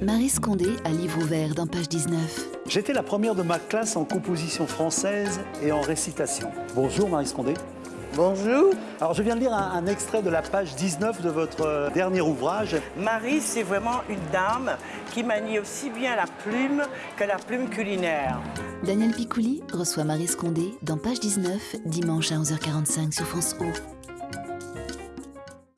Marie Scondé à livre ouvert dans page 19. J'étais la première de ma classe en composition française et en récitation. Bonjour Marie Scondé. Bonjour. Alors je viens de lire un, extrait de la page 19 de votre euh, dernier ouvrage. Marie, c'est vraiment une dame qui manie aussi bien la plume que la plume culinaire. Daniel Picouli reçoit Marie Scondé dans page 19, dimanche à 11h45 sur France O.